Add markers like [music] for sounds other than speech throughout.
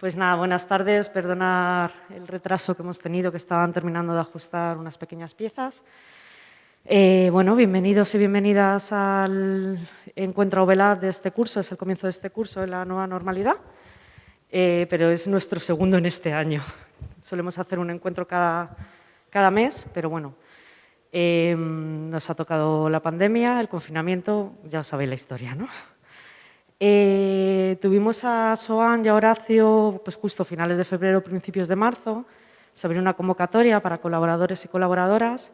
Pues nada, buenas tardes. Perdonar el retraso que hemos tenido, que estaban terminando de ajustar unas pequeñas piezas. Eh, bueno, bienvenidos y bienvenidas al encuentro OVELAD de este curso. Es el comienzo de este curso en la nueva normalidad, eh, pero es nuestro segundo en este año. Solemos hacer un encuentro cada, cada mes, pero bueno, eh, nos ha tocado la pandemia, el confinamiento, ya os sabéis la historia, ¿no? Tuvimos a Soan y a Horacio pues justo finales de febrero, principios de marzo. Se abrió una convocatoria para colaboradores y colaboradoras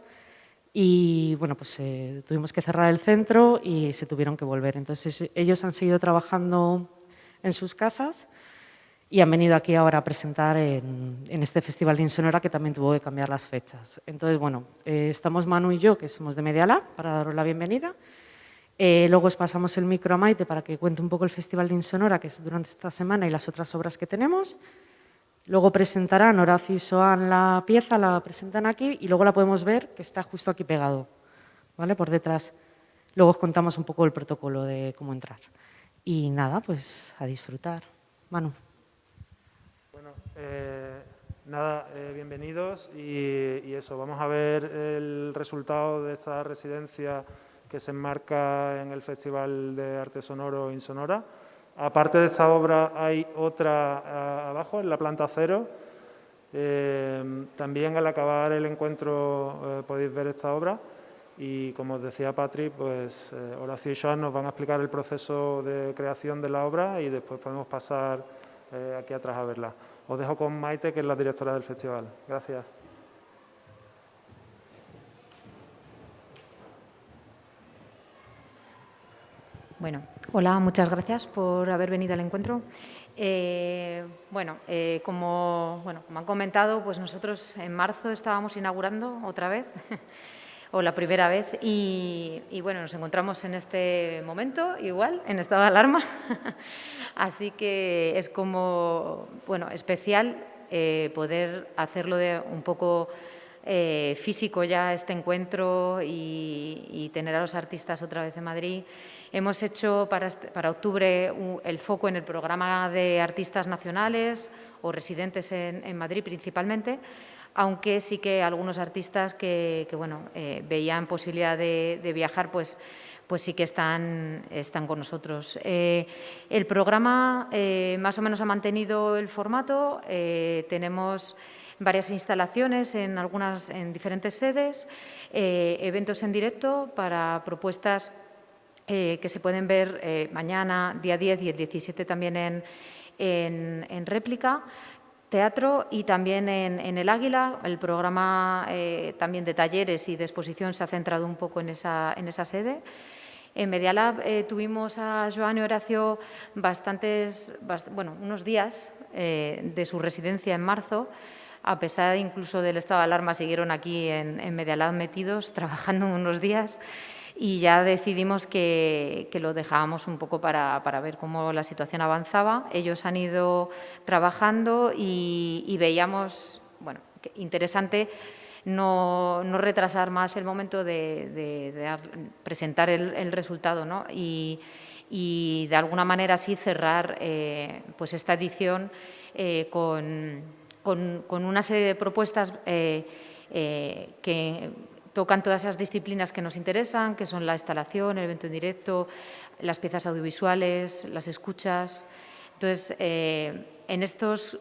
y bueno, pues eh, tuvimos que cerrar el centro y se tuvieron que volver. Entonces ellos han seguido trabajando en sus casas y han venido aquí ahora a presentar en, este Festival de Insonora que también tuvo que cambiar las fechas. Entonces, bueno, eh, estamos Manu y yo, que somos de Medialab, para daros la bienvenida. Eh, luego os pasamos el micro a Maite para que cuente un poco el Festival de Insonora, que es durante esta semana, y las otras obras que tenemos. Luego presentarán Horacio y Soan la pieza, la presentan aquí y luego la podemos ver que está justo aquí pegado, ¿vale? Por detrás. Luego os contamos un poco el protocolo de cómo entrar. Y nada, pues a disfrutar. Manu. Bueno, eh, nada, eh, bienvenidos y, y, eso, vamos a ver el resultado de esta residencia que se enmarca en el Festival de Arte Sonoro Insonora. Aparte de esta obra hay otra eh, abajo, en la planta cero. Eh, también al acabar el encuentro eh, podéis ver esta obra y como os decía Patrick, pues Horacio y Joan nos van a explicar el proceso de creación de la obra y después podemos pasar aquí atrás a verla. Os dejo con Maite, que es la directora del festival. Gracias. Bueno, hola, muchas gracias por haber venido al encuentro. Eh, bueno, eh, como, bueno, como han comentado, pues nosotros en marzo estábamos inaugurando otra vez, [laughs] o la primera vez, y, bueno, nos encontramos en este momento igual, en estado de alarma, [laughs] así que es como, bueno, especial eh, poder hacerlo de un poco físico ya este encuentro y, tener a los artistas otra vez en Madrid. Hemos hecho para, este, octubre el foco en el programa de artistas nacionales o residentes en, Madrid principalmente, aunque sí que algunos artistas que, bueno, eh, veían posibilidad de, viajar, pues, pues sí que están, están con nosotros. Eh, el programa eh, más o menos ha mantenido el formato, tenemos varias instalaciones en, algunas, en diferentes sedes, eventos en directo para propuestas eh, que se pueden ver eh, mañana, día 10 y el 17 también en, en, réplica, teatro y también en, El Águila. El programa eh, también de talleres y de exposición se ha centrado un poco en esa, en esa sede. En Medialab tuvimos a Joan y Horacio bastantes, bueno, unos días de su residencia en marzo, a pesar incluso del estado de alarma, siguieron aquí en, en Medialab metidos, [laughs] trabajando unos días y ya decidimos que, lo dejábamos un poco para, ver cómo la situación avanzaba. Ellos han ido trabajando y, veíamos, bueno, interesante no, retrasar más el momento de, presentar el, resultado ¿no? y, de alguna manera así cerrar eh, pues esta edición eh, con, una serie de propuestas eh, que tocan todas esas disciplinas que nos interesan, que son la instalación, el evento en directo, las piezas audiovisuales, las escuchas. Entonces, en estos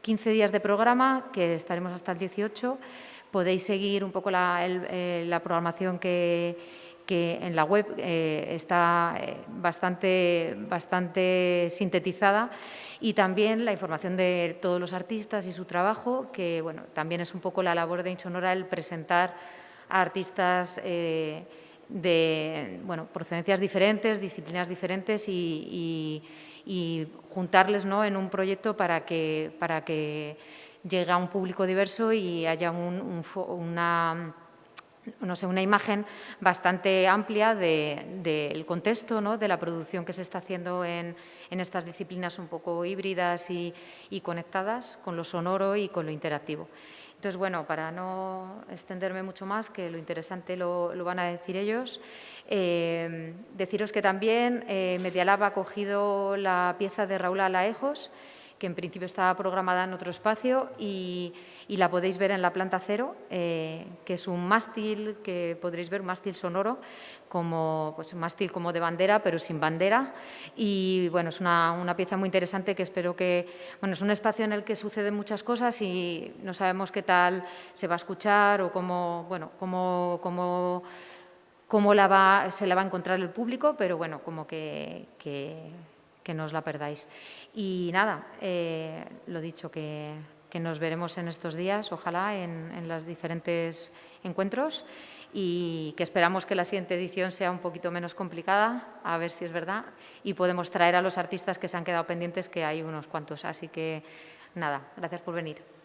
15 días de programa, que estaremos hasta el 18, podéis seguir un poco la, eh, programación que, en la web eh, está bastante, bastante sintetizada y también la información de todos los artistas y su trabajo, que bueno, también es un poco la labor de Inchonora el presentar artistas eh, de bueno, procedencias diferentes, disciplinas diferentes y, juntarles ¿no? en un proyecto para que, para que llegue a un público diverso y haya una, no sé, una imagen bastante amplia del contexto, ¿no? de la producción que se está haciendo en, en estas disciplinas un poco híbridas y, y, conectadas con lo sonoro y con lo interactivo. Entonces, bueno, para no extenderme mucho más, que lo interesante lo, van a decir ellos, eh, deciros que también eh, Medialab ha cogido la pieza de Raúl Alaejos, que en principio estaba programada en otro espacio y, la podéis ver en la planta cero, eh, que es un mástil que podréis ver, un mástil sonoro, como pues, un mástil como de bandera, pero sin bandera. Y bueno, es una, una, pieza muy interesante que espero que... Bueno, es un espacio en el que suceden muchas cosas y no sabemos qué tal se va a escuchar o cómo, bueno, cómo, cómo cómo la va, se la va a encontrar el público, pero bueno, como que, que, no os la perdáis. Y nada, eh, lo dicho, que, nos veremos en estos días, ojalá, en, en los diferentes encuentros y que esperamos que la siguiente edición sea un poquito menos complicada, a ver si es verdad, y podemos traer a los artistas que se han quedado pendientes, que hay unos cuantos. Así que, nada, gracias por venir.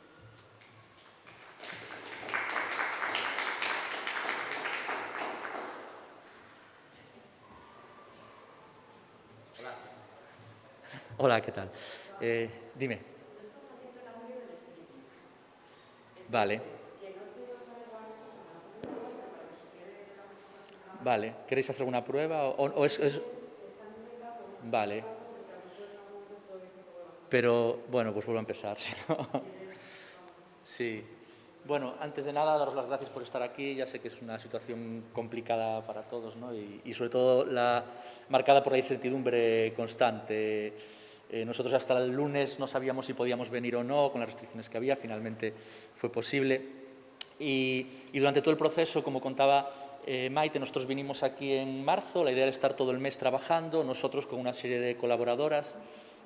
Hola, ¿qué tal? Eh, dime. Vale. Vale. ¿Queréis hacer alguna prueba? O, es, Vale. Pero, bueno, pues vuelvo a empezar. [laughs] sí. Bueno, antes de nada, daros las gracias por estar aquí. Ya sé que es una situación complicada para todos, ¿no? Y, y sobre todo la, marcada por la incertidumbre constante eh, nosotros hasta el lunes no sabíamos si podíamos venir o no, con las restricciones que había, finalmente fue posible. Y, durante todo el proceso, como contaba eh, Maite, nosotros vinimos aquí en marzo, la idea era estar todo el mes trabajando, nosotros con una serie de colaboradoras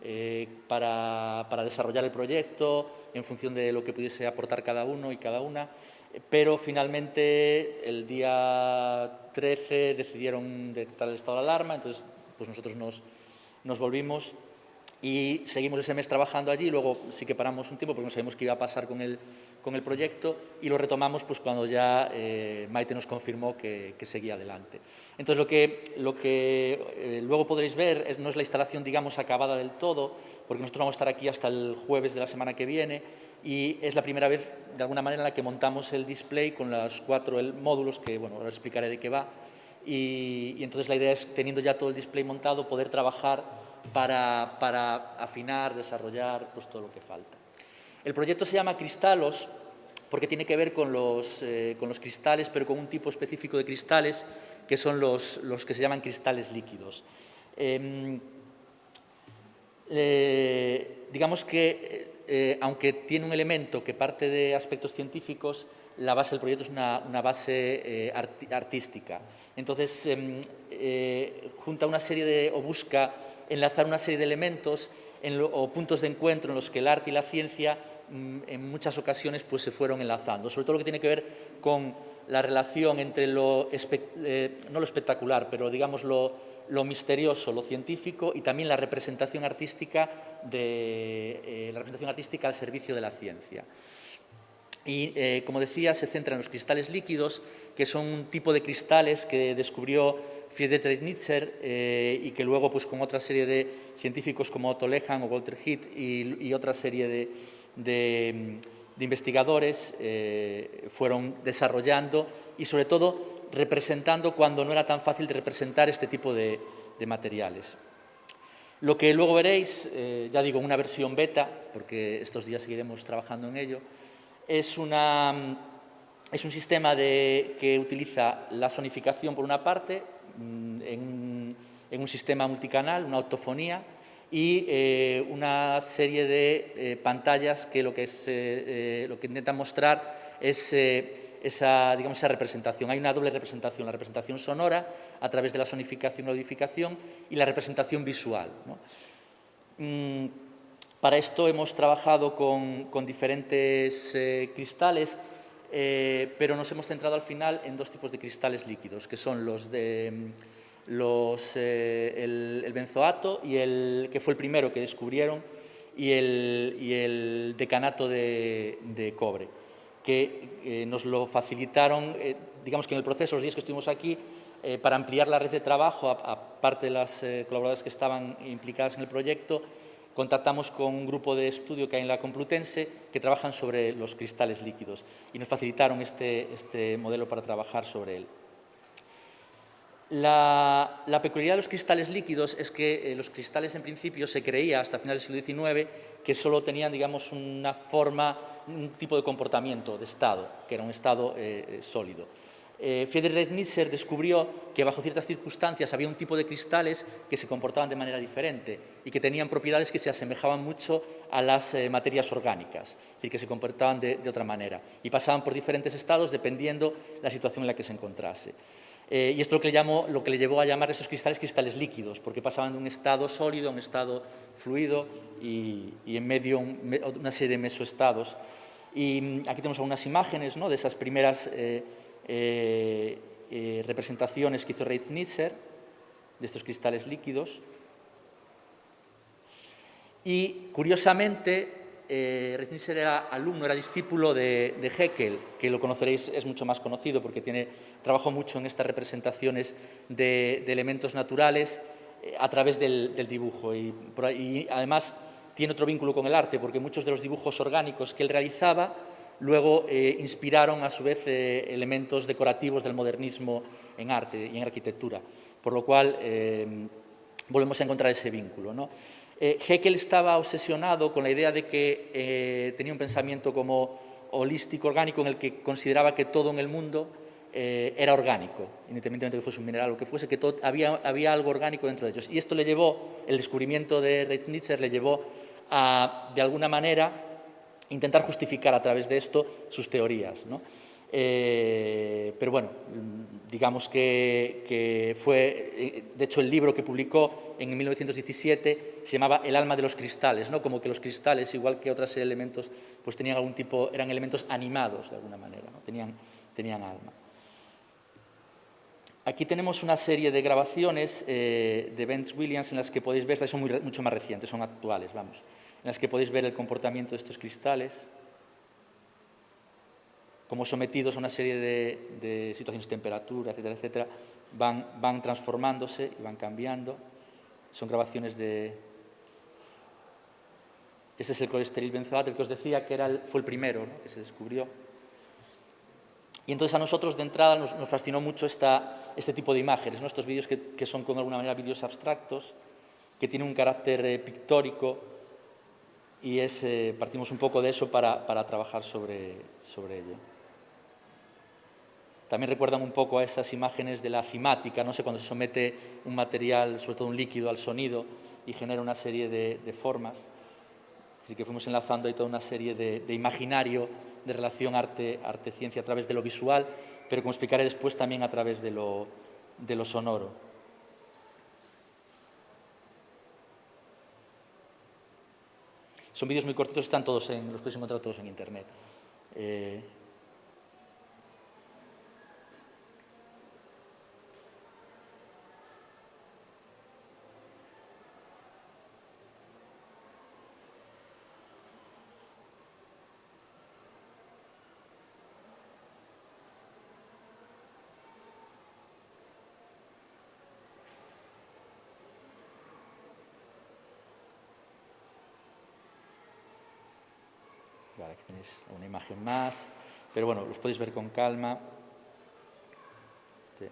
eh, para, para, desarrollar el proyecto en función de lo que pudiese aportar cada uno y cada una, pero finalmente el día 13 decidieron decretar el estado de alarma, entonces pues nosotros nos, nos volvimos y seguimos ese mes trabajando allí, luego sí que paramos un tiempo porque no sabíamos qué iba a pasar con el, con el proyecto y lo retomamos pues, cuando ya eh, Maite nos confirmó que, que, seguía adelante. Entonces, lo que, lo que eh, luego podréis ver no es la instalación, digamos, acabada del todo, porque nosotros vamos a estar aquí hasta el jueves de la semana que viene y es la primera vez, de alguna manera, en la que montamos el display con los cuatro módulos que, bueno, ahora explicaré de qué va. Y entonces la idea es, teniendo ya todo el display montado, poder trabajar para, afinar, desarrollar pues, todo lo que falta. El proyecto se llama Cristalos porque tiene que ver con los, eh, cristales, pero con un tipo específico de cristales que son los, los que se llaman cristales líquidos. Em, eh, digamos que, eh, aunque tiene un elemento que parte de aspectos científicos, la base del proyecto es una, una base artística. Entonces, em, junta una serie de, o busca enlazar una serie de elementos o puntos de encuentro en los que el arte y la ciencia mm, en muchas ocasiones pues, se fueron enlazando, sobre todo lo que tiene que ver con la relación entre lo, eh, no lo espectacular, pero digamos lo, misterioso, lo científico y también la representación artística, de, eh, la representación artística al servicio de la ciencia. Y, eh, como decía, se centra en los cristales líquidos, que son un tipo de cristales que descubrió Friedrich eh, y que luego pues, con otra serie de científicos como Otto Lehan o Walter Heath y, otra serie de, investigadores eh, fueron desarrollando y sobre todo representando cuando no era tan fácil de representar este tipo de, materiales. Lo que luego veréis, eh, ya digo, una versión beta, porque estos días seguiremos trabajando en ello, es, una, es un sistema de, que utiliza la sonificación por una parte, Mm, en, un sistema multicanal, una autofonía y eh, una serie de eh, pantallas que lo que, eh, lo que intentan mostrar es esa, digamos, esa representación. Hay una doble representación, la representación sonora a través de la sonificación y audificación y la representación visual. Mm, para esto hemos trabajado con diferentes cristales eh, pero nos hemos centrado al final en dos tipos de cristales líquidos, que son los de los, eh, el, benzoato, y el, que fue el primero que descubrieron, y el, y el decanato de, cobre, que eh, nos lo facilitaron, digamos que en el proceso, los días que estuvimos aquí, para ampliar la red de trabajo, aparte de las colaboradoras que estaban implicadas en el proyecto, contactamos con un grupo de estudio que hay en la Complutense que trabajan sobre los cristales líquidos y nos facilitaron este, este modelo para trabajar sobre él. La, peculiaridad de los cristales líquidos es que eh, los cristales en principio se creía hasta finales del siglo XIX que solo tenían digamos, una forma, un tipo de comportamiento, de estado, que era un estado eh, eh. Friedrich Nietzsche descubrió que bajo ciertas circunstancias había un tipo de cristales que se comportaban de manera diferente y que tenían propiedades que se asemejaban mucho a las materias orgánicas, es decir, que se comportaban de, otra manera y pasaban por diferentes estados dependiendo la situación en la que se encontrase. Eh, y esto es lo que, le lo que le llevó a llamar a esos cristales cristales líquidos, porque pasaban de un estado sólido a un estado fluido y, en medio una serie de mesoestados. Y mm, aquí tenemos algunas imágenes ¿no? de esas primeras eh, eh, representaciones que hizo Reitz-Nitzer de estos cristales líquidos. Y, curiosamente, eh, era alumno, era discípulo de, de, Heckel, que lo conoceréis, es mucho más conocido porque tiene, trabajó mucho en estas representaciones de, elementos naturales eh, a través del, dibujo. Y, además tiene otro vínculo con el arte, porque muchos de los dibujos orgánicos que él realizaba luego eh, inspiraron a su vez eh, elementos decorativos del modernismo en arte y en arquitectura, por lo cual volvemos a encontrar ese vínculo. ¿no? Eh, Heckel estaba obsesionado con la idea de que eh, tenía un pensamiento como holístico, orgánico, en el que consideraba que todo en el mundo eh, era orgánico, independientemente de que fuese un mineral o que fuese, que había, había, algo orgánico dentro de ellos. Y esto le llevó, el descubrimiento de Reitnitzer le llevó a, de alguna manera, intentar justificar a través de esto sus teorías. ¿no? Eh, pero bueno, digamos que, fue, eh, de hecho el libro que publicó en 1917 se llamaba El alma de los cristales, ¿no? como que los cristales, igual que otros elementos, pues tenían algún tipo, eran elementos animados de alguna manera, ¿no? tenían, tenían alma. Aquí tenemos una serie de grabaciones eh, de Benz Williams en las que podéis ver, estas son mucho más recientes, son actuales, vamos, en las que podéis ver el comportamiento de estos cristales como sometidos a una serie de, situaciones de temperatura, etcétera, etcétera, van, transformándose y van cambiando. Son grabaciones de... Este es el colesterol benzoato, el que os decía que era fue el primero que se descubrió. Y entonces a nosotros de entrada nos, fascinó mucho esta, este tipo de imágenes, estos vídeos que, son con alguna manera vídeos abstractos, que tienen un carácter eh, pictórico y es, eh, partimos un poco de eso para, para trabajar sobre, sobre ello. También recuerdan un poco a esas imágenes de la cimática, no sé, cuando se somete un material, sobre todo un líquido, al sonido y genera una serie de, formas. Así que fuimos enlazando ahí toda una serie de, imaginario de relación arte-ciencia a través de lo visual, pero como explicaré después también a través de lo, de lo sonoro. Son vídeos muy cortitos, están todos en, los podéis encontrar todos en internet. Eh, tenéis una imagen más, pero bueno, los podéis ver con calma. Este.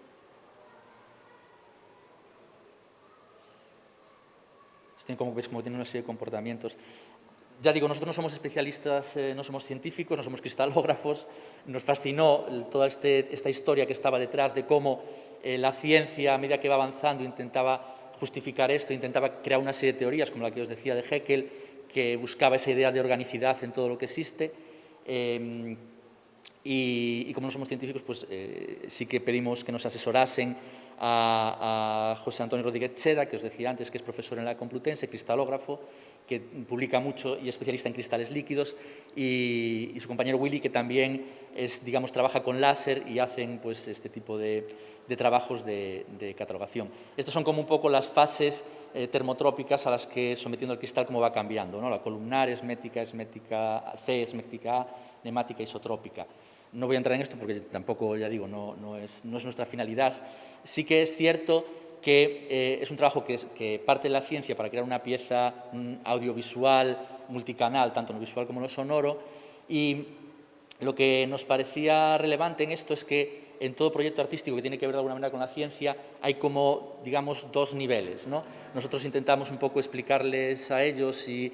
Este como veis, como tiene una serie de comportamientos. Ya digo, nosotros no somos especialistas, eh, no somos científicos, no somos cristalógrafos. Nos fascinó toda este, esta historia que estaba detrás de cómo eh, la ciencia, a medida que iba avanzando, intentaba justificar esto, intentaba crear una serie de teorías, como la que os decía de Heckel, que buscaba esa idea de organicidad en todo lo que existe. Em, y, como no somos científicos, pues eh, sí que pedimos que nos asesorasen a, José Antonio Rodríguez Cheda, que os decía antes, que es profesor en la Complutense, cristalógrafo, que publica mucho y es especialista en cristales líquidos, y, su compañero Willy, que también es, digamos, trabaja con láser y hacen pues, este tipo de, trabajos de, catalogación. Estas son como un poco las fases eh, termotrópicas a las que sometiendo el cristal como va cambiando, ¿no? la columnar, esmética, esmética C, esmética A, nemática, isotrópica. No voy a entrar en esto porque tampoco, ya digo, no, no, es, no es, nuestra finalidad. Sí que es cierto que eh, es un trabajo que, que, parte de la ciencia para crear una pieza audiovisual, multicanal, tanto en lo visual como en lo sonoro, y lo que nos parecía relevante en esto es que en todo proyecto artístico que tiene que ver de alguna manera con la ciencia hay como, digamos, dos niveles. ¿no? Nosotros intentamos un poco explicarles a ellos y,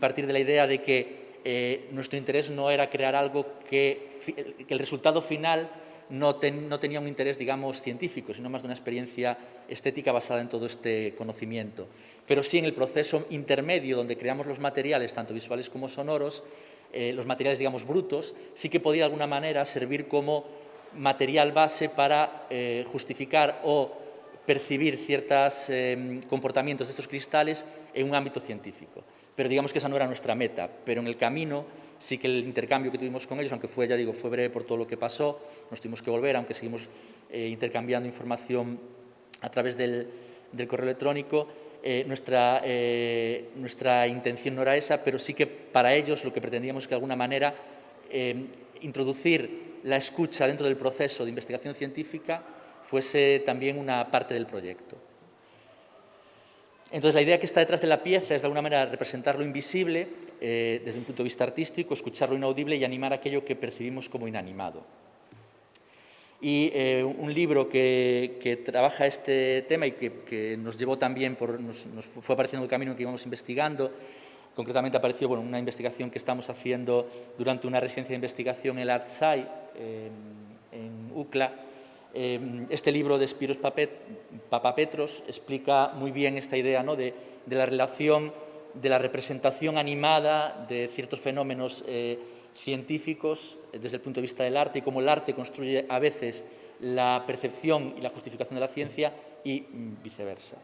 partir de la idea de que eh, nuestro interés no era crear algo que, que el resultado final no, tenía un interés, digamos, científico, sino más de una experiencia estética basada en todo este conocimiento. Pero sí en el proceso intermedio donde creamos los materiales, tanto visuales como sonoros, eh, los materiales, digamos, brutos, sí que podía de alguna manera servir como material base para eh, justificar o percibir ciertos eh, comportamientos de estos cristales en un ámbito científico. Pero digamos que esa no era nuestra meta, pero en el camino sí que el intercambio que tuvimos con ellos, aunque fue, ya digo, fue breve por todo lo que pasó, nos tuvimos que volver, aunque seguimos eh, intercambiando información a través del, correo electrónico, eh, nuestra, eh, nuestra intención no era esa, pero sí que para ellos lo que pretendíamos es que de alguna manera introducir la escucha dentro del proceso de investigación científica fuese también una parte del proyecto. Entonces, la idea que está detrás de la pieza es de alguna manera representar lo invisible eh, desde un punto de vista artístico, escuchar lo inaudible y animar aquello que percibimos como inanimado. Y eh, un libro que, trabaja este tema y que, nos llevó también, por, nos, fue apareciendo en el camino que íbamos investigando, concretamente apareció bueno, una investigación que estamos haciendo durante una residencia de investigación en el ARTSAI, en UCLA, Em, este libro de Spiros Papapetros explica muy bien esta idea ¿no? de, la relación de la representación animada de ciertos fenómenos eh, científicos eh, desde el punto de vista del arte y cómo el arte construye a veces la percepción y la justificación de la ciencia y mm, viceversa.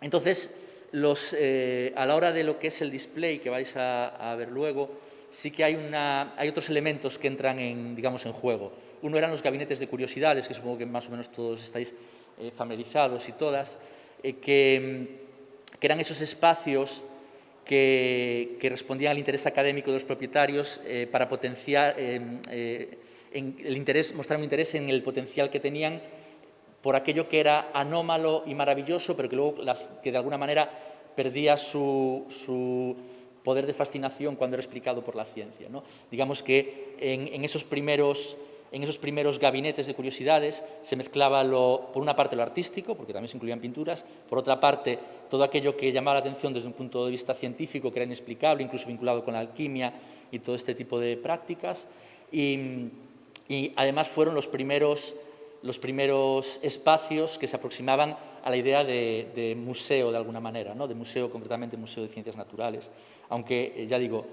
Entonces, eh, a la hora de lo que es el display que vais a, ver luego, sí que hay, hay otros elementos que entran en, digamos, en juego. Uno eran los gabinetes de curiosidades, que supongo que más o menos todos estáis eh, familiarizados y todas, eh, que, eran esos espacios que, respondían al interés académico de los propietarios eh, para potenciar, el interés, mostrar un interés en el potencial que tenían por aquello que era anómalo y maravilloso, pero que luego que de alguna manera perdía su, poder de fascinación cuando era explicado por la ciencia. ¿no? Digamos que en esos primeros en esos primeros gabinetes de curiosidades se mezclaba, por una parte, lo artístico, porque también se incluían pinturas, por otra parte, todo aquello que llamaba la atención desde un punto de vista científico, que era inexplicable, incluso vinculado con la alquimia y todo este tipo de prácticas. Y, además fueron los primeros, los primeros espacios que se aproximaban a la idea de, museo, de alguna manera, ¿no? de museo, concretamente museo de ciencias naturales, aunque, eh, ya digo,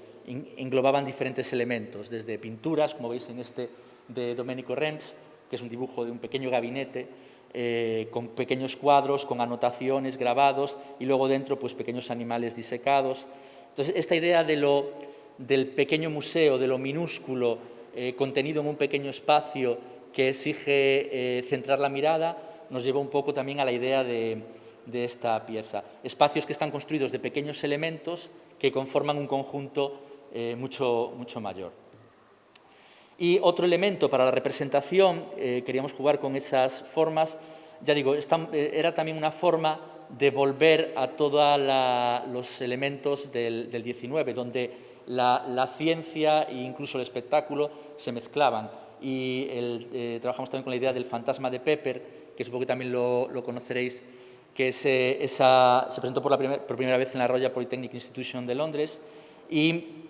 englobaban diferentes elementos, desde pinturas, como veis en este de Domenico Rems, que es un dibujo de un pequeño gabinete eh, con pequeños cuadros, con anotaciones, grabados y luego dentro pues, pequeños animales disecados. Entonces, esta idea de lo, del pequeño museo, de lo minúsculo, eh, contenido en un pequeño espacio que exige eh, centrar la mirada, nos lleva un poco también a la idea de, de esta pieza. Espacios que están construidos de pequeños elementos que conforman un conjunto mucho, mucho mayor. Y otro elemento para la representación, eh, queríamos jugar con esas formas, ya digo, eh, era también una forma de volver a todos los elementos del, del 19, donde la, ciencia e incluso el espectáculo se mezclaban. Y eh, trabajamos también con la idea del fantasma de Pepper, que supongo que también lo, conoceréis, que esa, se presentó por, la por primera vez en la Royal Polytechnic Institution de Londres y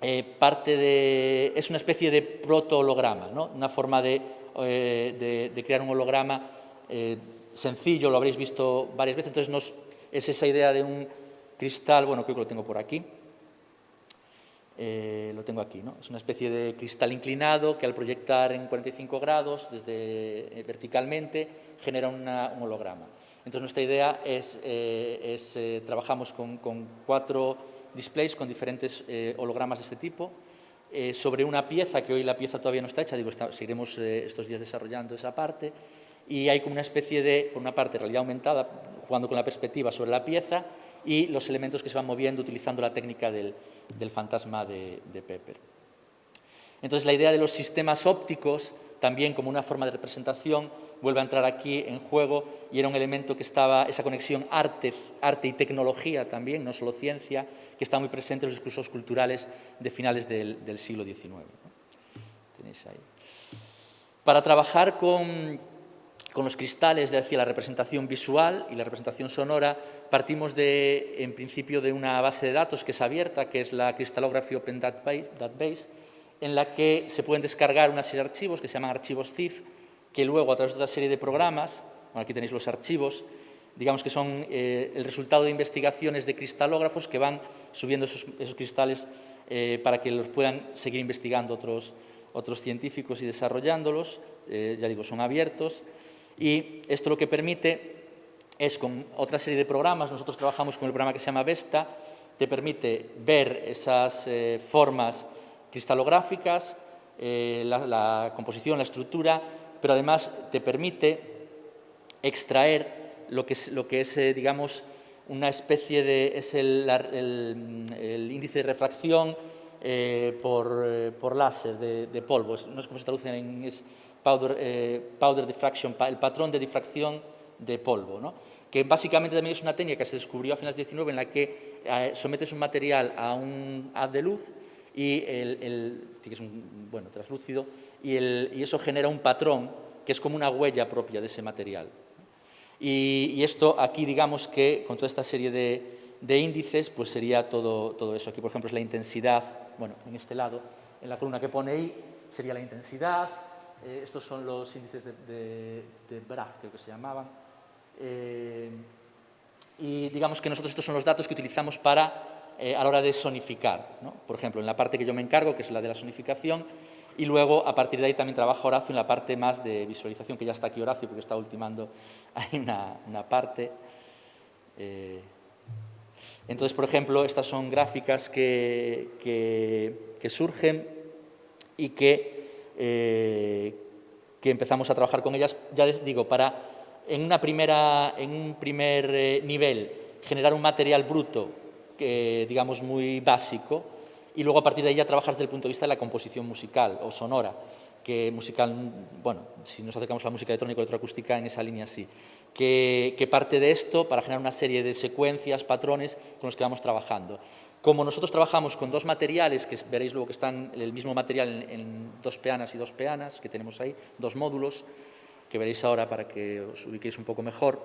eh, parte de, es una especie de proto-holograma, ¿no? una forma de, eh, crear un holograma eh, sencillo, lo habréis visto varias veces, entonces nos, es esa idea de un cristal, bueno, creo que lo tengo por aquí, lo tengo aquí, ¿no? es una especie de cristal inclinado que al proyectar en 45 grados, desde verticalmente, genera un holograma. Entonces nuestra idea es, es trabajamos con, con cuatro displays con diferentes eh, hologramas de este tipo, eh, sobre una pieza, que hoy la pieza todavía no está hecha, digo, seguiremos eh, estos días desarrollando esa parte, y hay como una especie de, por una parte, realidad aumentada, jugando con la perspectiva sobre la pieza, y los elementos que se van moviendo utilizando la técnica del, fantasma de, de Pepper. Entonces, la idea de los sistemas ópticos, también como una forma de representación, vuelve a entrar aquí en juego y era un elemento que estaba, esa conexión arte, arte y tecnología también, no solo ciencia, que está muy presente en los discursos culturales de finales del, siglo XIX. Tenéis ahí. Para trabajar con, con los cristales, es decir, la representación visual y la representación sonora, partimos de, en principio de una base de datos que es abierta, que es la Crystallography Open Database, en la que se pueden descargar una serie de archivos que se llaman archivos CIF, que luego a través de otra serie de programas, aquí tenéis los archivos, digamos que son eh, el resultado de investigaciones de cristalógrafos que van subiendo esos, cristales eh, para que los puedan seguir investigando otros, otros científicos y desarrollándolos, eh, ya digo, son abiertos, y esto lo que permite es con otra serie de programas, nosotros trabajamos con el programa que se llama Vesta, te permite ver esas formas cristalográficas, la, la composición, la estructura, pero además te permite extraer lo que es, lo que es eh, digamos, una especie de... es el, el, índice de refracción eh, por, eh, por, láser de, de, polvo. No es como se traduce en es powder, powder diffraction, el patrón de difracción de polvo, ¿no? que básicamente también es una técnica que se descubrió a finales del 19 en la que sometes un material a un haz de luz y el, el que es un bueno, translúcido y, eso genera un patrón que es como una huella propia de ese material. Y, esto aquí, digamos que con toda esta serie de, índices, pues sería todo, todo, eso. Aquí, por ejemplo, es la intensidad, bueno, en este lado, en la columna que pone ahí, sería la intensidad. Eh, estos son los índices de, Bragg, creo que se llamaban. Eh, y digamos que nosotros estos son los datos que utilizamos para, eh, a la hora de sonificar. Por ejemplo, en la parte que yo me encargo, que es la de la sonificación, y luego, a partir de ahí, también trabaja Horacio en la parte más de visualización, que ya está aquí Horacio, porque está ultimando [laughs] ahí una, parte. Eh, entonces, por ejemplo, estas son gráficas que, que, surgen y que, eh, que empezamos a trabajar con ellas, ya les digo, para en, una primera, en un primer eh, nivel generar un material bruto, digamos, muy básico, y luego a partir de ahí ya trabajar desde el punto de vista de la composición musical o sonora, que musical, bueno, si nos acercamos a la música electrónica o electroacústica en esa línea sí, que, parte de esto para generar una serie de secuencias, patrones con los que vamos trabajando. Como nosotros trabajamos con dos materiales, que veréis luego que están el mismo material en dos peanas y dos peanas, que tenemos ahí, dos módulos, que veréis ahora para que os ubiquéis un poco mejor,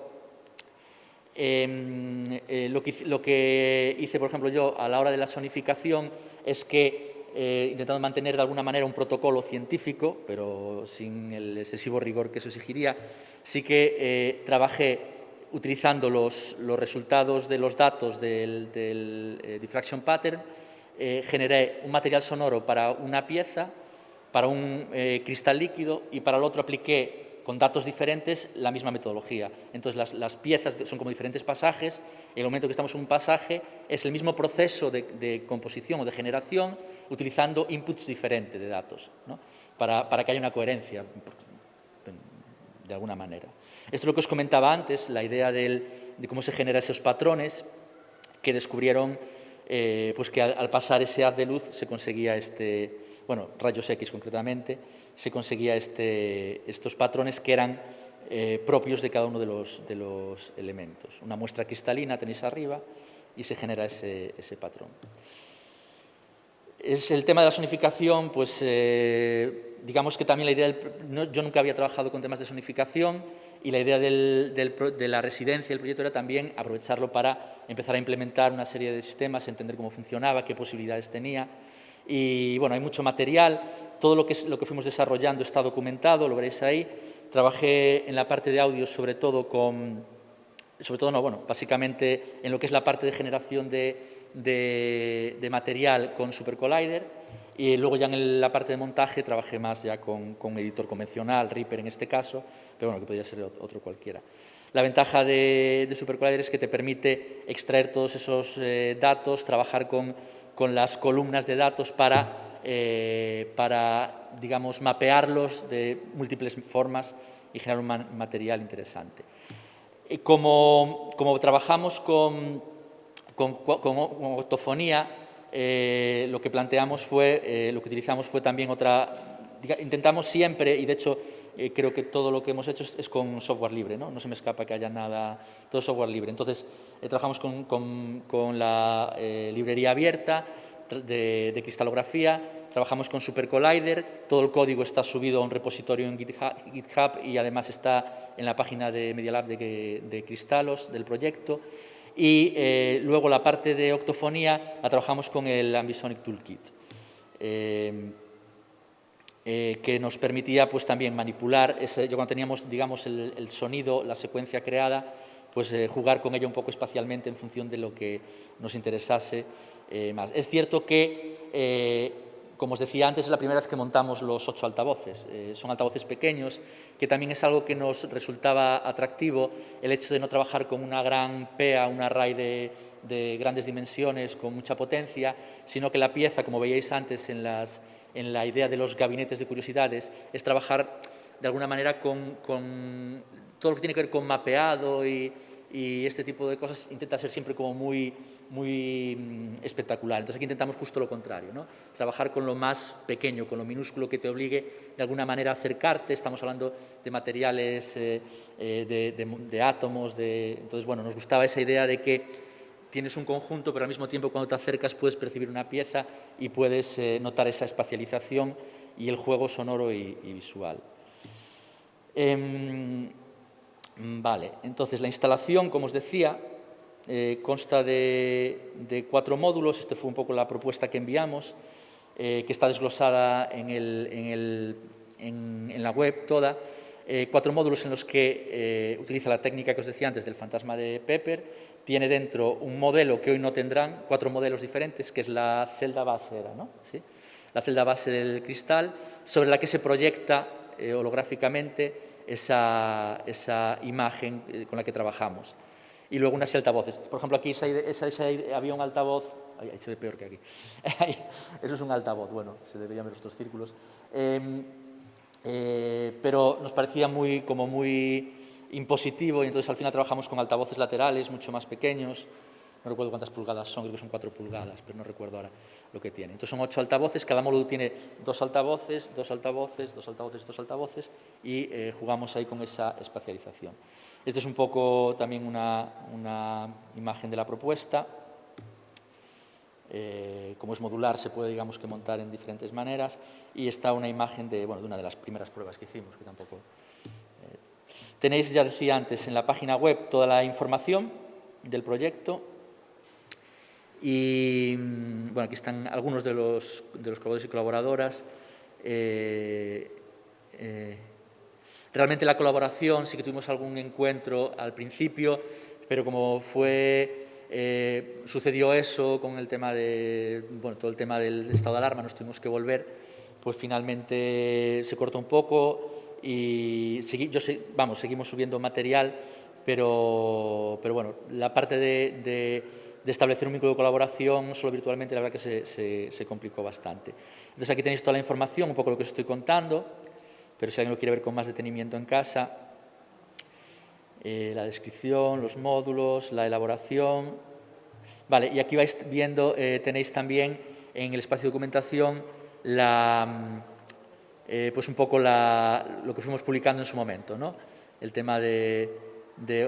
Em, eh, lo, que, hice, por ejemplo, yo a la hora de la sonificación es que, eh, intentando mantener de alguna manera un protocolo científico, pero sin el excesivo rigor que eso exigiría, sí que eh, trabajé utilizando los, resultados de los datos del, del diffraction pattern, generé un material sonoro para una pieza, para un cristal líquido y para el otro apliqué con datos diferentes la misma metodología. Entonces, las, piezas son como diferentes pasajes, el momento que estamos en un pasaje es el mismo proceso de, composición o de generación utilizando inputs diferentes de datos, para, que haya una coherencia, de alguna manera. Esto es lo que os comentaba antes, la idea de cómo se generan esos patrones que descubrieron eh, pues que al, al, pasar ese haz de luz se conseguía este, bueno, rayos X concretamente, se conseguía este, estos patrones que eran eh, propios de cada uno de los, de los, elementos. Una muestra cristalina tenéis arriba y se genera ese, ese patrón. Es el tema de la sonificación, pues eh, digamos que también la idea, del, yo nunca había trabajado con temas de sonificación y la idea del, de la residencia del proyecto era también aprovecharlo para empezar a implementar una serie de sistemas, entender cómo funcionaba, qué posibilidades tenía. Y bueno, hay mucho material, todo lo que, lo que fuimos desarrollando está documentado, lo veréis ahí. Trabajé en la parte de audio sobre todo con, sobre todo no, bueno, básicamente en lo que es la parte de generación de, de, material con Super Collider y luego ya en la parte de montaje trabajé más ya con, con editor convencional, Reaper en este caso, pero bueno, que podría ser otro cualquiera. La ventaja de, de Super Collider es que te permite extraer todos esos eh, datos, trabajar con, con las columnas de datos para eh, para, digamos, mapearlos de múltiples formas y generar un material interesante. Eh, como, como, trabajamos con, con, octofonía, eh, lo que planteamos fue, lo que utilizamos fue también otra, intentamos siempre, y de hecho creo que todo lo que hemos hecho es, con software libre, ¿no? no se me escapa que haya nada, todo software libre. Entonces, trabajamos con, con la librería abierta, de, cristalografía, trabajamos con Super Collider, todo el código está subido a un repositorio en GitHub y además está en la página de Media Lab de, de Cristalos, del proyecto. Y eh, luego la parte de octofonía la trabajamos con el Ambisonic Toolkit, eh, eh, que nos permitía pues, también manipular, ese, yo cuando teníamos digamos, el, sonido, la secuencia creada, pues jugar con ella un poco espacialmente en función de lo que nos interesase más. Es cierto que como os decía antes, es la primera vez que montamos los ocho altavoces. Eh, son altavoces pequeños, que también es algo que nos resultaba atractivo, el hecho de no trabajar con una gran PEA, un array de, grandes dimensiones, con mucha potencia, sino que la pieza, como veíais antes en, la idea de los gabinetes de curiosidades, es trabajar de alguna manera con, todo lo que tiene que ver con mapeado y, y este tipo de cosas, intenta ser siempre como muy muy mm, espectacular. Entonces aquí intentamos justo lo contrario, ¿no? trabajar con lo más pequeño, con lo minúsculo que te obligue de alguna manera a acercarte, estamos hablando de materiales, eh, eh, de, átomos, de... entonces bueno, nos gustaba esa idea de que tienes un conjunto, pero al mismo tiempo cuando te acercas puedes percibir una pieza y puedes eh, notar esa espacialización y el juego sonoro y, y visual. Em, vale, entonces la instalación, como os decía, eh, consta de, cuatro módulos, esta fue un poco la propuesta que enviamos, eh, que está desglosada en, la web toda, eh, cuatro módulos en los que utiliza la técnica que os decía antes del fantasma de Pepper, tiene dentro un modelo que hoy no tendrán, cuatro modelos diferentes, que es la celda base, era, la celda base del cristal, sobre la que se proyecta holográficamente esa imagen con la que trabajamos y luego unas altavoces. Por ejemplo, aquí había un altavoz, ahí, se ve peor que aquí, [laughs] eso es un altavoz, bueno, se debería ver estos círculos, em, eh, pero nos parecía muy, como muy impositivo y entonces al final trabajamos con altavoces laterales mucho más pequeños, no recuerdo cuántas pulgadas son, creo que son cuatro pulgadas, pero no recuerdo ahora lo que tiene. Entonces son ocho altavoces, cada módulo tiene dos altavoces, dos altavoces, dos altavoces, dos altavoces y eh, jugamos ahí con esa espacialización. Esta es un poco también una, imagen de la propuesta. Eh, como es modular, se puede digamos, que montar en diferentes maneras. Y está una imagen de, bueno, de una de las primeras pruebas que hicimos, que tampoco... Eh, tenéis, ya decía antes, en la página web toda la información del proyecto. Y mm, bueno, aquí están algunos de los, de los colaboradores y colaboradoras. Eh, Realmente la colaboración, sí que tuvimos algún encuentro al principio, pero como fue, eh, sucedió eso con el tema de, bueno, todo el tema del estado de alarma, nos tuvimos que volver, pues finalmente se cortó un poco y yo vamos, seguimos subiendo material, pero, pero bueno, la parte de, establecer un vínculo de colaboración solo virtualmente, la verdad que se, se complicó bastante. Entonces aquí tenéis toda la información, un poco lo que os estoy contando, pero si alguien lo quiere ver con más detenimiento en casa, eh, la descripción, los módulos, la elaboración. Vale, y aquí vais viendo, eh, tenéis también en el espacio de documentación mm, eh, pues un poco lo que fuimos publicando en su momento, ¿no? el tema de,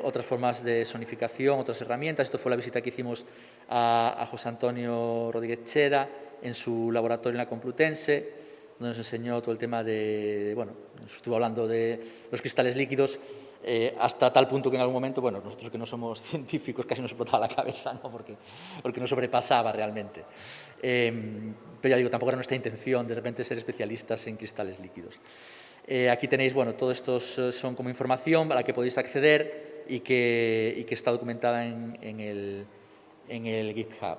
otras formas de sonificación, otras herramientas. Esto fue la visita que hicimos a, a José Antonio Rodríguez Cheda en su laboratorio en la Complutense, donde nos enseñó todo el tema de, bueno, estuvo hablando de los cristales líquidos, eh, hasta tal punto que en algún momento, bueno, nosotros que no somos [laughs] científicos casi nos explotaba la cabeza, ¿no? porque, porque nos sobrepasaba realmente. Em, pero ya digo, tampoco era nuestra intención de repente ser especialistas en cristales líquidos. Eh, aquí tenéis, bueno, todos estos eh, son como información a la que podéis acceder y que, y que está documentada en, en, el, en el GitHub.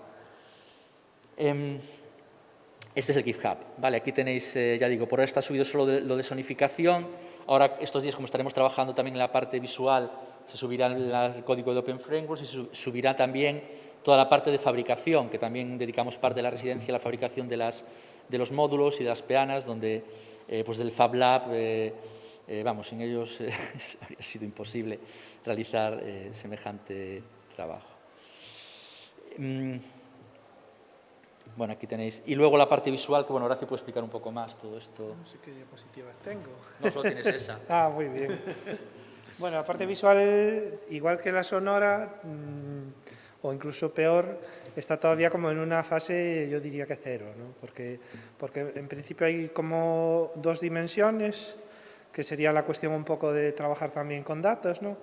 Este es el GitHub. Vale, aquí tenéis, eh, ya digo, por ahora está subido solo lo de sonificación. Ahora, estos días, como estaremos trabajando también en la parte visual, se subirá el, código de Open Frameworks y se subirá también toda la parte de fabricación, que también dedicamos parte de la residencia a la fabricación de, las, de los módulos y de las peanas, donde eh, pues del Fab Lab, eh, vamos, sin ellos [laughs] habría sido imposible realizar semejante trabajo. Mm, bueno, aquí tenéis. Y luego la parte visual, que bueno, Horacio puede explicar un poco más todo esto. No sé qué diapositivas tengo. No solo tienes esa. [laughs] ah, muy bien. Bueno, la parte visual, igual que la sonora, mm, o incluso peor, está todavía como en una fase, yo diría que cero, ¿no? porque, porque en principio hay como dos dimensiones, que sería la cuestión un poco de trabajar también con datos, ¿no?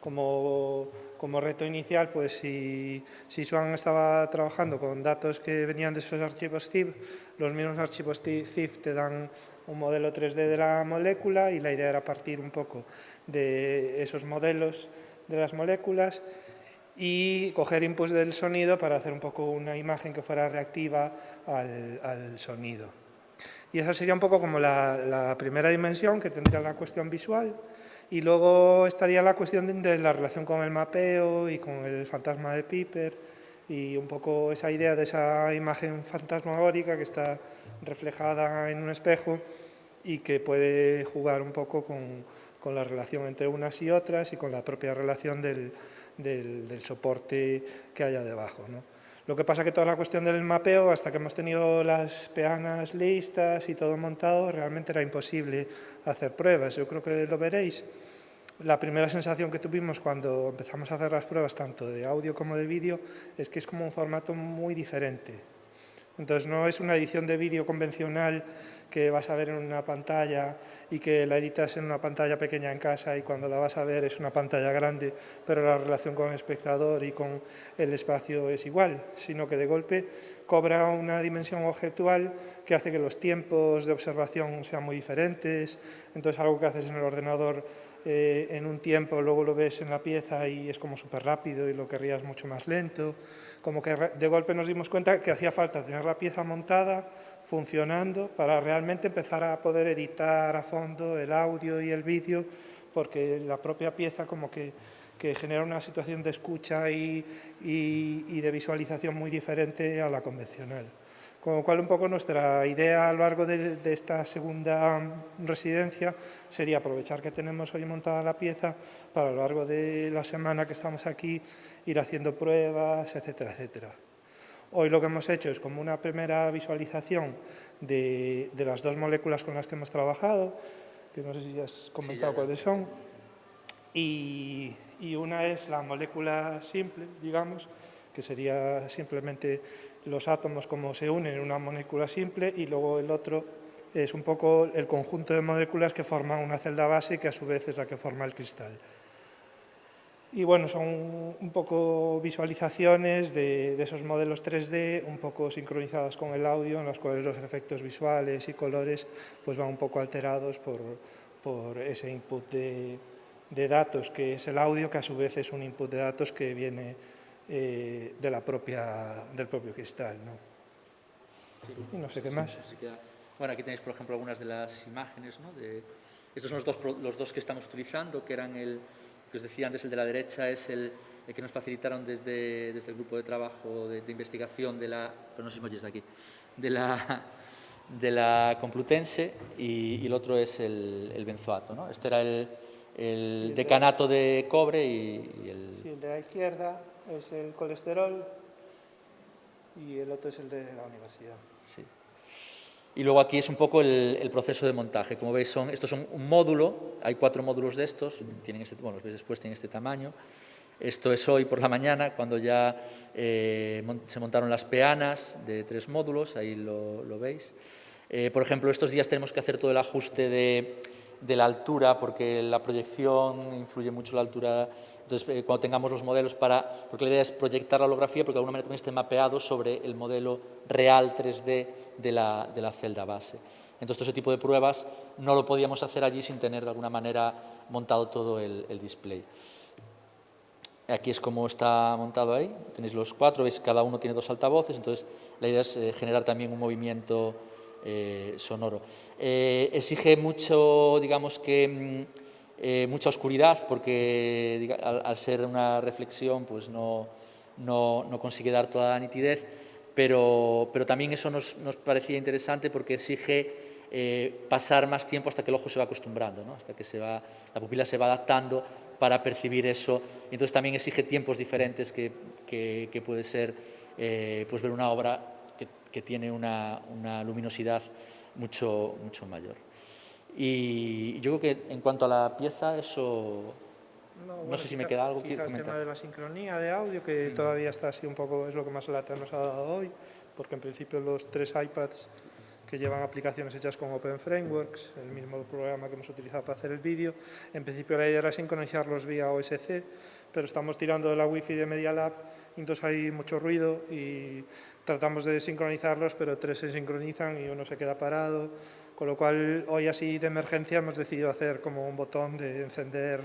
como, como reto inicial, pues si, si Swan estaba trabajando con datos que venían de esos archivos ZIP, los mismos archivos ZIP te dan un modelo 3D de la molécula y la idea era partir un poco de esos modelos de las moléculas y coger inputs del sonido para hacer un poco una imagen que fuera reactiva al, sonido. Y esa sería un poco como la, primera dimensión que tendría la cuestión visual y luego estaría la cuestión de, la relación con el mapeo y con el fantasma de Piper y un poco esa idea de esa imagen fantasmagórica que está reflejada en un espejo y que puede jugar un poco con, con la relación entre unas y otras y con la propia relación del, del, soporte que haya debajo. ¿no? Lo que pasa que toda la cuestión del mapeo, hasta que hemos tenido las peanas listas y todo montado, realmente era imposible hacer pruebas. Yo creo que lo veréis. La primera sensación que tuvimos cuando empezamos a hacer las pruebas, tanto de audio como de vídeo, es que es como un formato muy diferente. Entonces no es una edición de vídeo convencional que vas a ver en una pantalla y que la editas en una pantalla pequeña en casa y cuando la vas a ver es una pantalla grande, pero la relación con el espectador y con el espacio es igual, sino que de golpe cobra una dimensión objetual que hace que los tiempos de observación sean muy diferentes, entonces algo que haces en el ordenador eh, en un tiempo, luego lo ves en la pieza y es como súper rápido y lo querrías mucho más lento, como que de golpe nos dimos cuenta que hacía falta tener la pieza montada, funcionando para realmente empezar a poder editar a fondo el audio y el vídeo, porque la propia pieza como que, genera una situación de escucha y, de visualización muy diferente a la convencional. Con lo cual, un poco nuestra idea a lo largo de, de, esta segunda residencia sería aprovechar que tenemos hoy montada la pieza para a lo largo de la semana que estamos aquí ir haciendo pruebas, etcétera, etcétera. Hoy lo que hemos hecho es como una primera visualización de, las dos moléculas con las que hemos trabajado, que no sé si ya has comentado cuáles son, y, una es la molécula simple, digamos, que sería simplemente los átomos como se unen en una molécula simple, y luego el otro es un poco el conjunto de moléculas que forman una celda base que a su vez es la que forma el cristal. Y bueno, son un poco visualizaciones de, esos modelos 3D, un poco sincronizadas con el audio, en los cuales los efectos visuales y colores pues van un poco alterados por, por ese input de, de, datos, que es el audio, que a su vez es un input de datos que viene eh, de la propia, del propio cristal. ¿no? y no sé qué más. Bueno, aquí tenéis, por ejemplo, algunas de las imágenes. ¿no? De, estos son los dos, los dos que estamos utilizando, que eran el que os decía antes, el de la derecha es el, que nos facilitaron desde, desde, el grupo de trabajo de, investigación de la, no sé si aquí, de la, de la Complutense y, el otro es el, el benzoato. ¿no? Este era el, el decanato de cobre y, el... Sí, el de la izquierda es el colesterol y el otro es el de la universidad. Sí. Y luego aquí es un poco el, proceso de montaje. Como veis, son, estos son un módulo, hay cuatro módulos de estos, tienen este, bueno, los veis después, tienen este tamaño. Esto es hoy por la mañana, cuando ya eh, se montaron las peanas de tres módulos, ahí lo, veis. Eh, por ejemplo, estos días tenemos que hacer todo el ajuste de, de la altura, porque la proyección influye mucho la altura entonces, eh, cuando tengamos los modelos para... Porque la idea es proyectar la holografía, porque de alguna manera también esté mapeado sobre el modelo real 3D de la, de la celda base. Entonces, ese tipo de pruebas no lo podíamos hacer allí sin tener de alguna manera montado todo el, display. Aquí es como está montado ahí, tenéis los cuatro, veis que cada uno tiene dos altavoces, entonces la idea es eh, generar también un movimiento eh, sonoro. exige mucho, digamos que mm, eh, mucha oscuridad porque al, ser una reflexión pues no, no, no, consigue dar toda la nitidez, pero, pero también eso nos, nos, parecía interesante porque exige eh, pasar más tiempo hasta que el ojo se va acostumbrando, ¿no? hasta que se va, la pupila se va adaptando para percibir eso. Entonces también exige tiempos diferentes que, que, puede ser eh, pues ver una obra que, que tiene una, una luminosidad mucho, mucho mayor. Y yo creo que en cuanto a la pieza, eso No, sé si me queda algo que quizá el comentar. tema de la sincronía de audio, que todavía está así un poco, es lo que más lata nos ha dado hoy, porque en principio los tres iPads que llevan aplicaciones hechas con Open Frameworks, el mismo programa que hemos utilizado para hacer el vídeo, en principio la idea era sincronizarlos vía OSC, pero estamos tirando de la Wi-Fi de Media Lab, entonces hay mucho ruido y tratamos de sincronizarlos, pero tres se sincronizan y uno se queda parado, con lo cual hoy así de emergencia hemos decidido hacer como un botón de encender,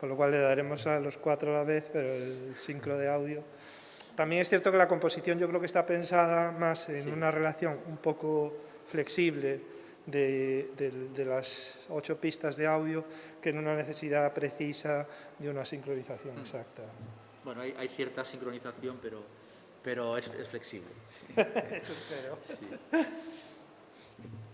con lo cual le daremos a los cuatro a la vez, pero el sincro de audio. También es cierto que la composición yo creo que está pensada más en Sí. una relación un poco flexible de, de- de las ocho pistas de audio que en una necesidad precisa de una sincronización exacta. Bueno, hay, hay cierta sincronización, pero, pero es, es flexible. sí. [laughs] Eso espero. Sí.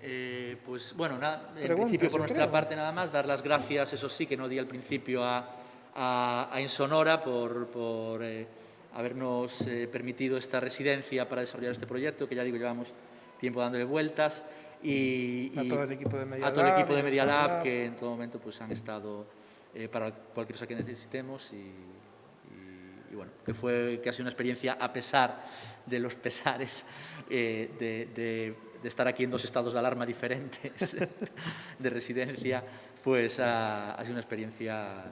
Eh, pues bueno, nada, en principio por nuestra creo. parte nada más, dar las gracias, eso sí, que no di al principio a, a, a Insonora por, por eh, habernos eh, permitido esta residencia para desarrollar este proyecto, que ya digo, llevamos tiempo dándole vueltas. Y, A y todo el equipo de Media a todo el Lab, equipo de Media Lab, Lab. que en todo momento pues, han estado eh, para cualquier cosa que necesitemos y, y- y bueno, que fue que ha sido una experiencia a pesar de los pesares eh, de, de- de estar aquí en dos estados de alarma diferentes [laughs] de residencia, pues ha, ha sido una experiencia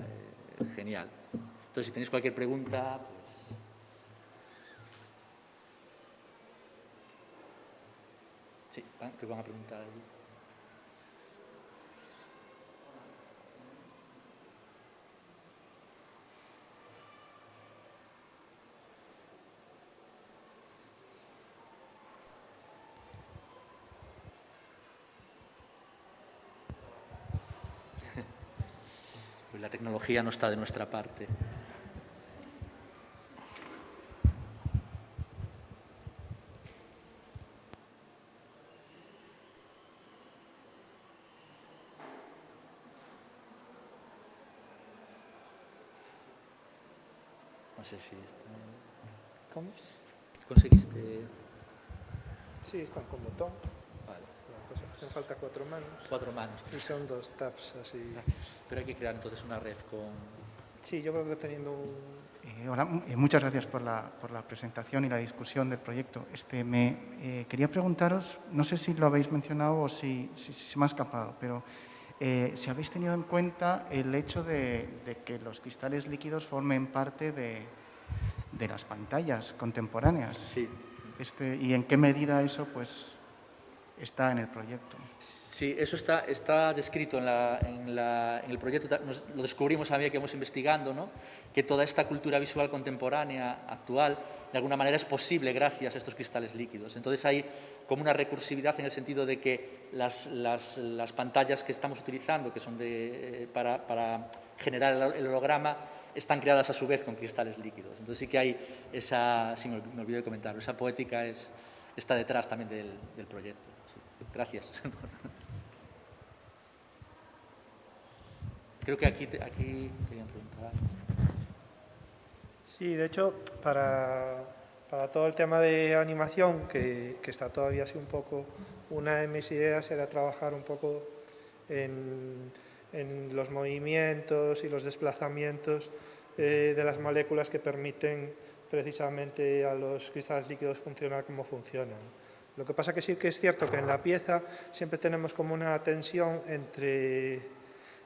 eh, genial. Entonces, si tenéis cualquier pregunta, pues... Sí, van- creo que van a preguntar allí. Pues la tecnología no está de nuestra parte. No sé si está- ¿Cómo? conseguiste. Sí, están con botón. Pues hacen falta cuatro manos. cuatro manos. Y son dos taps así. Pero hay que crear entonces una red con. Sí, yo creo que teniendo un... Eh, hola, eh, muchas gracias por la, por la presentación y la discusión del proyecto. Este, me eh, quería preguntaros, no sé si lo habéis mencionado o si, si- si se me ha escapado, pero eh, si habéis tenido en cuenta el hecho de, de que los cristales líquidos formen parte de, de las pantallas contemporáneas. Sí. Este, y en qué medida eso pues, está en el proyecto. Sí, eso está, está descrito en, la- en la- el proyecto, lo descubrimos a medida que íbamos investigando, ¿no? que toda esta cultura visual contemporánea actual de alguna manera es posible gracias a estos cristales líquidos. Entonces hay como una recursividad en el sentido de que las, las- las pantallas que estamos utilizando, que son de, eh, para, para generar el- holograma, están creadas a su vez con cristales líquidos. Entonces sí que hay esa, sí, me ol- me olvidé de comentarlo, esa poética es, está detrás también del proyecto. Gracias. [laughs] Creo que aquí, aquí querían preguntar. Sí, de hecho, para, para todo el tema de animación, que, que está todavía así un poco, una de mis ideas era trabajar un poco en, en los movimientos y los desplazamientos eh, de las moléculas que permiten precisamente a los cristales líquidos funcionar como funcionan. Lo que pasa que sí que es cierto que en la pieza siempre tenemos como una tensión entre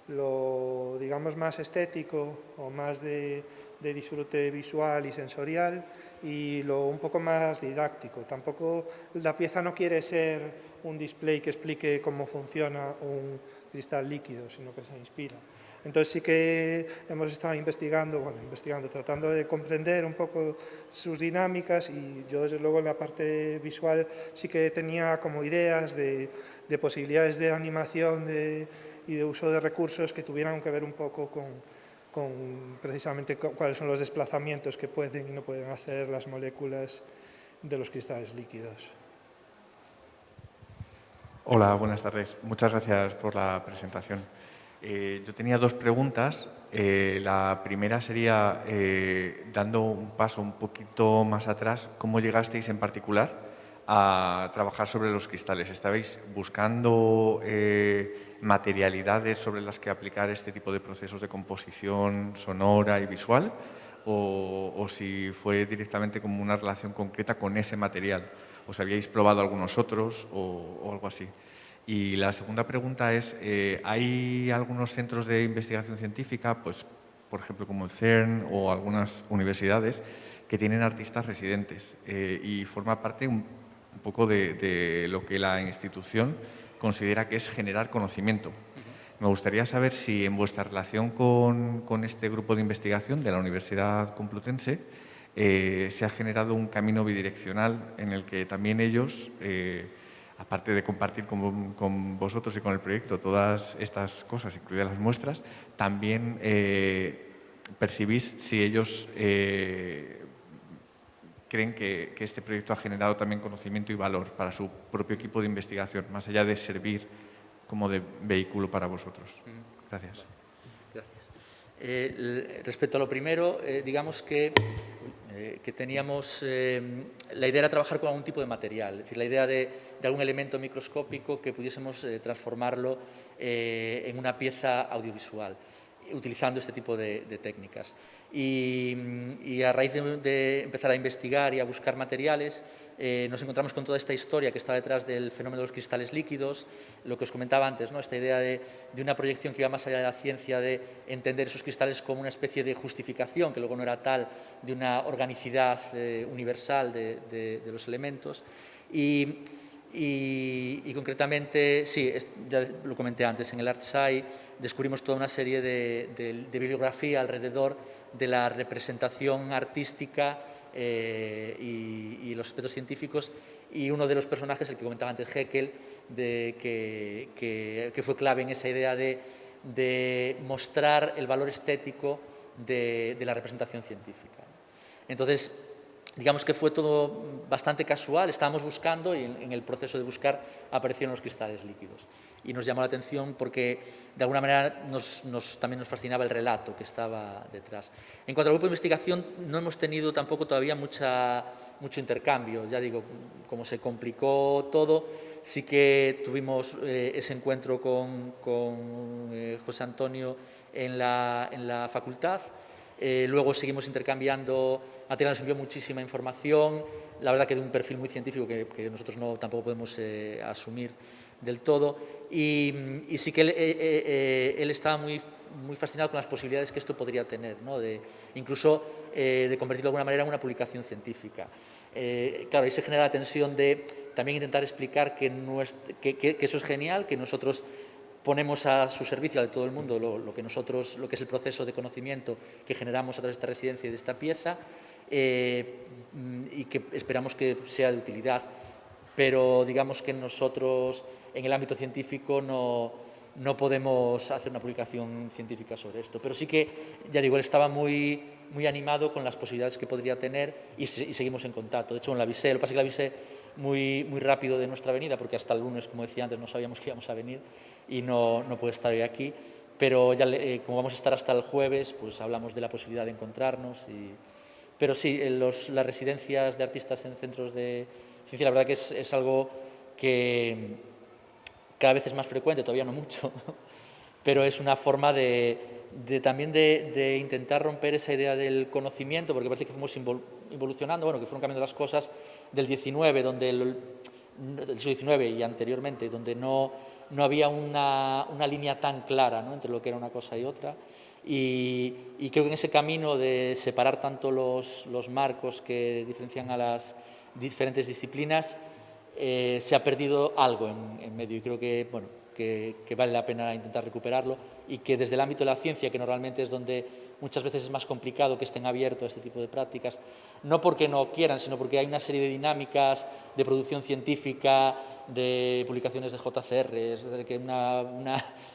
lo digamos más estético o más de, de disfrute visual y sensorial y lo un poco más didáctico. Tampoco la pieza no quiere ser un display que explique cómo funciona un cristal líquido, sino que se inspira. Entonces sí que hemos estado investigando, bueno, investigando, tratando de comprender un poco sus dinámicas y yo desde luego en la parte visual sí que tenía como ideas de, de posibilidades de animación y de uso de recursos que tuvieran que ver un poco con, con precisamente cu- cuáles son los desplazamientos que pueden y no pueden hacer las moléculas de los cristales líquidos. Hola, buenas tardes. Muchas gracias por la presentación. Eh, yo tenía dos preguntas. Eh, la primera sería, eh, dando un paso un poquito más atrás, ¿cómo llegasteis en particular a trabajar sobre los cristales? ¿Estabais buscando materialidades sobre las que aplicar este tipo de procesos de composición sonora y visual? O, si fue directamente como una relación concreta con ese material? ¿O si habíais probado algunos otros o, algo así? Y la segunda pregunta es, eh, ¿hay algunos centros de investigación científica, pues, por ejemplo como el CERN o algunas universidades, que tienen artistas residentes eh, y forma parte un, poco de, lo que la institución considera que es generar conocimiento. Me gustaría saber si en vuestra relación con, este grupo de investigación de la Universidad Complutense eh, se ha generado un camino bidireccional en el que también ellos, eh, aparte de compartir con, vosotros y con el proyecto todas estas cosas, incluidas las muestras, también percibís si ellos creen que, este proyecto ha generado también conocimiento y valor para su propio equipo de investigación, más allá de servir como de vehículo para vosotros. Gracias. Gracias. Eh, respecto a lo primero, eh, digamos que, eh, que teníamos, la idea era trabajar con algún tipo de material, es decir, la idea de, algún elemento microscópico que pudiésemos transformarlo en una pieza audiovisual utilizando este tipo de, técnicas. Y, a raíz de, empezar a investigar y a buscar materiales, eh, nos encontramos con toda esta historia que está detrás del fenómeno de los cristales líquidos, lo que os comentaba antes, ¿no? esta idea de, una proyección que iba más allá de la ciencia, de entender esos cristales como una especie de justificación, que luego no era tal, de una organicidad eh, universal de, los elementos. Y, concretamente, sí, ya lo comenté antes, en el ArtSci descubrimos toda una serie de, bibliografía alrededor de la representación artística eh, y, los aspectos científicos y uno de los personajes, el que comentaba antes Heckel, de, que, fue clave en esa idea de, mostrar el valor estético de, la representación científica. Entonces, digamos que fue todo bastante casual, estábamos buscando y en, el proceso de buscar aparecieron los cristales líquidos. Y nos llamó la atención porque de alguna manera también nos fascinaba el relato que estaba detrás. En cuanto al grupo de investigación, no hemos tenido tampoco todavía mucha, mucho intercambio. Ya digo, como se complicó todo, sí que tuvimos eh, ese encuentro con, eh, José Antonio en la, en la facultad, eh, luego seguimos intercambiando material, nos envió muchísima información, la verdad que de un perfil muy científico que, nosotros no, tampoco podemos eh, asumir del todo. Y, sí que eh, él, estaba muy, muy fascinado con las posibilidades que esto podría tener, ¿no? de, incluso de convertirlo de alguna manera en una publicación científica. claro, ahí se genera la tensión de también intentar explicar que, eso es genial, que nosotros ponemos a su servicio de todo el mundo lo, que nosotros, lo que es el proceso de conocimiento que generamos a través de esta residencia y de esta pieza eh, y que esperamos que sea de utilidad. Pero digamos que nosotros en el ámbito científico no, no podemos hacer una publicación científica sobre esto. Pero sí que, ya digo, él estaba muy, muy animado con las posibilidades que podría tener y, seguimos en contacto. De hecho, la avisé, lo que pasa es que la avisé muy, muy rápido de nuestra venida, porque hasta el lunes, como decía antes, no sabíamos que íbamos a venir y no, no puede estar hoy aquí. Pero ya, eh, como vamos a estar hasta el jueves, pues hablamos de la posibilidad de encontrarnos. Y... Pero sí, los, las residencias de artistas en centros de ciencia, la verdad que es, algo que cada vez es más frecuente, todavía no mucho, [laughs] pero es una forma de, también de, intentar romper esa idea del conocimiento, porque parece que fuimos evolucionando, bueno, que fueron cambiando las cosas del 19, donde el, del siglo XIX y anteriormente, donde no no había una, línea tan clara entre lo que era una cosa y otra. Y, creo que en ese camino de separar tanto los, marcos que diferencian a las diferentes disciplinas, eh, se ha perdido algo en, medio. Y creo que, bueno, que, vale la pena intentar recuperarlo y que desde el ámbito de la ciencia, que normalmente es donde muchas veces es más complicado que estén abiertos a este tipo de prácticas, no porque no quieran, sino porque hay una serie de dinámicas de producción científica, de publicaciones de JCR, es que una,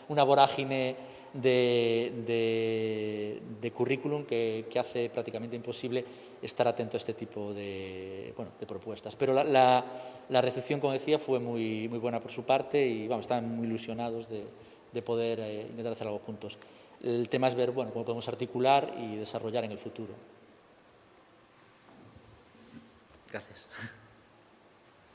una, vorágine de, de, currículum que, que, hace prácticamente imposible estar atento a este tipo de, bueno, de propuestas. Pero la, la, recepción, como decía, fue muy, muy buena por su parte y vamos, estaban muy ilusionados de, de poder eh, intentar hacer algo juntos. El tema es ver bueno, cómo podemos articular y desarrollar en el futuro. Gracias.